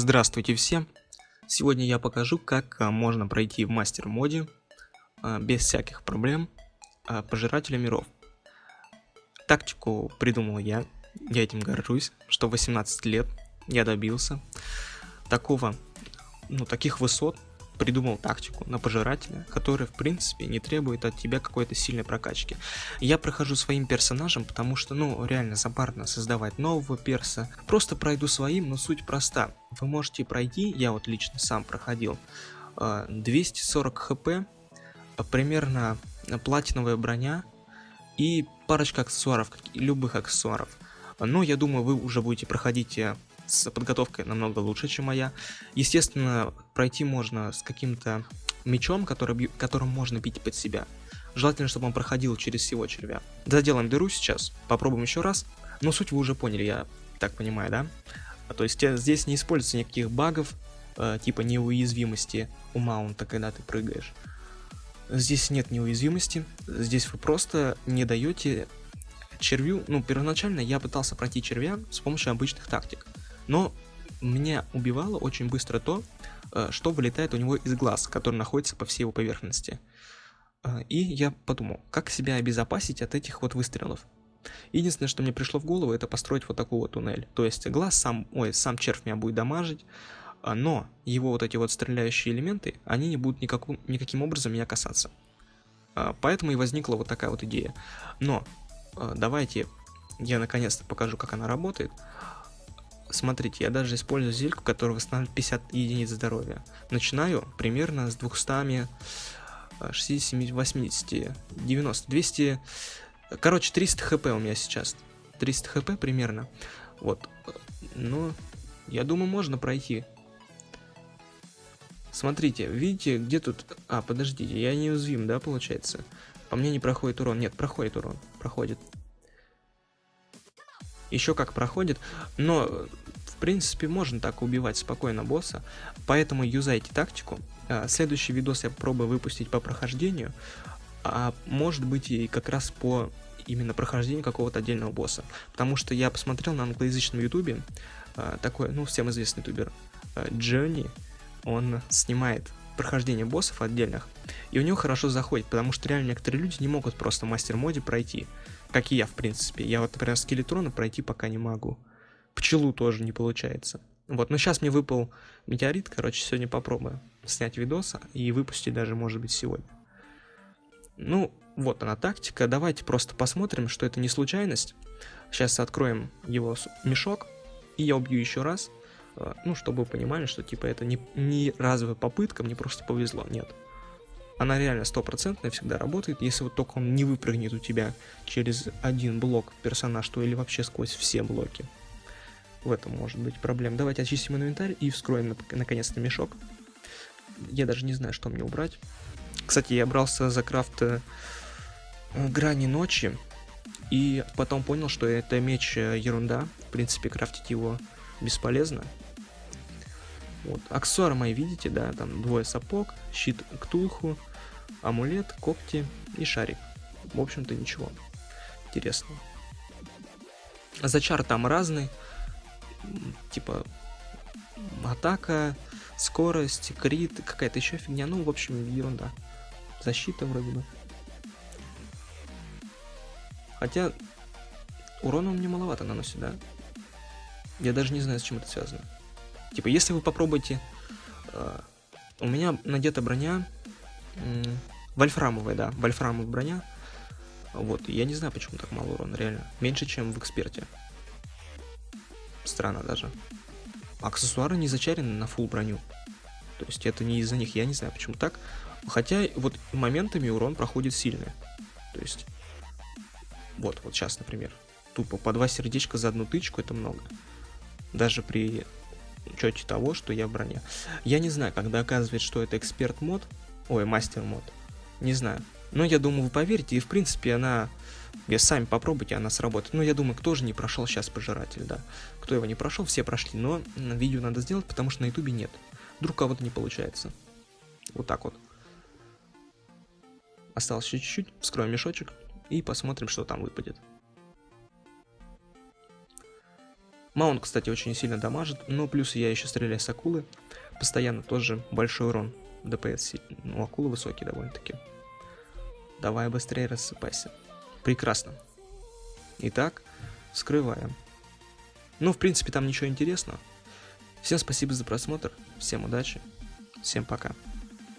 Здравствуйте всем! Сегодня я покажу, как а, можно пройти в мастер моде а, без всяких проблем а, пожирателя миров. Тактику придумал я, я этим горжусь, что 18 лет я добился такого, ну таких высот, придумал тактику на пожирателя, которая в принципе не требует от тебя какой-то сильной прокачки. Я прохожу своим персонажем, потому что, ну, реально забарно создавать нового перса. Просто пройду своим, но суть проста. Вы можете пройти, я вот лично сам проходил, 240 а, хп, а, примерно платиновая броня и парочка аксессуаров, любых аксессуаров. Но я думаю, вы уже будете проходить э, с подготовкой намного лучше, чем моя. Естественно, пройти можно с каким-то мечом, который, которым можно бить под себя. Желательно, чтобы он проходил через всего червя. Заделаем дыру сейчас, попробуем еще раз. Но суть вы уже поняли, я так понимаю, да? А то есть э, здесь не используется никаких багов, э, типа неуязвимости у маунта, когда ты прыгаешь. Здесь нет неуязвимости, здесь вы просто не даете червю, ну, первоначально я пытался пройти червя с помощью обычных тактик. Но меня убивало очень быстро то, э, что вылетает у него из глаз, который находится по всей его поверхности. Э, и я подумал, как себя обезопасить от этих вот выстрелов. Единственное, что мне пришло в голову, это построить вот такой вот туннель. То есть глаз сам, ой, сам червь меня будет дамажить, э, но его вот эти вот стреляющие элементы, они не будут никаким, никаким образом меня касаться. Поэтому и возникла вот такая вот идея. Но давайте я наконец-то покажу, как она работает. Смотрите, я даже использую зельку, которая восстанавливает 50 единиц здоровья. Начинаю примерно с 200, 60, 80, 90, 200... Короче, 300 хп у меня сейчас. 300 хп примерно. Вот. Ну, я думаю, можно пройти. Смотрите, видите, где тут... А, подождите, я неуязвим, да, получается? По мне не проходит урон. Нет, проходит урон. Проходит еще как проходит, но в принципе можно так убивать спокойно босса, поэтому юзайте тактику. А, следующий видос я попробую выпустить по прохождению, а может быть и как раз по именно прохождению какого-то отдельного босса. Потому что я посмотрел на англоязычном ютубе, а, такой, ну, всем известный ютубер, Джонни, он снимает прохождение боссов отдельных, и у него хорошо заходит, потому что реально некоторые люди не могут просто мастер-моде пройти. Как и я, в принципе. Я вот, например, скелетрона пройти пока не могу. Пчелу тоже не получается. Вот, но сейчас мне выпал метеорит, короче, сегодня попробую снять видос и выпустить даже, может быть, сегодня. Ну, вот она тактика. Давайте просто посмотрим, что это не случайность. Сейчас откроем его мешок, и я убью еще раз. Э, ну, чтобы вы понимали, что, типа, это не, не разовая попытка, мне просто повезло. Нет, она реально стопроцентная всегда работает, если вот только он не выпрыгнет у тебя через один блок персонаж, то или вообще сквозь все блоки. В этом может быть проблема. Давайте очистим инвентарь и вскроем наконец-то мешок. Я даже не знаю, что мне убрать. Кстати, я брался за крафт э, грани ночи, и потом понял, что это меч э, ерунда. В принципе, крафтить его бесполезно. Вот. Аксессуары мои видите, да, там двое сапог, щит ктулху, амулет, когти и шарик. В общем-то ничего интересного. Зачар там разный, типа атака, скорость, крит, какая-то еще фигня, ну, в общем, ерунда. Защита вроде бы. Хотя урона он мне маловато наносит, да? Я даже не знаю, с чем это связано. Типа, если вы попробуете... Э, у меня надета броня Вольфрамовая, да, вольфрамовая броня. Вот, я не знаю, почему так мало урона, реально. Меньше, чем в эксперте. Странно даже. Аксессуары не зачарены на full броню. То есть это не из-за них, я не знаю, почему так. Хотя вот моментами урон проходит сильный. То есть, вот, вот сейчас, например. Тупо по два сердечка за одну тычку, это много. Даже при учете того, что я в броне. Я не знаю, когда оказывается, что это эксперт мод, Ой, мастер мод. Не знаю. Но я думаю, вы поверите, и в принципе она... Я сами попробуйте, она сработает. Но я думаю, кто же не прошел сейчас пожиратель, да. Кто его не прошел, все прошли. Но видео надо сделать, потому что на ютубе нет. Вдруг кого-то не получается. Вот так вот. Осталось еще чуть-чуть. Вскроем мешочек и посмотрим, что там выпадет. Маунт, кстати, очень сильно дамажит, но плюс я еще стреляю с акулы. Постоянно тоже большой урон. ДПС, ну, акулы высокие довольно-таки. Давай быстрее рассыпайся. Прекрасно. Итак, вскрываем. Ну, в принципе, там ничего интересного. Всем спасибо за просмотр, всем удачи, всем пока.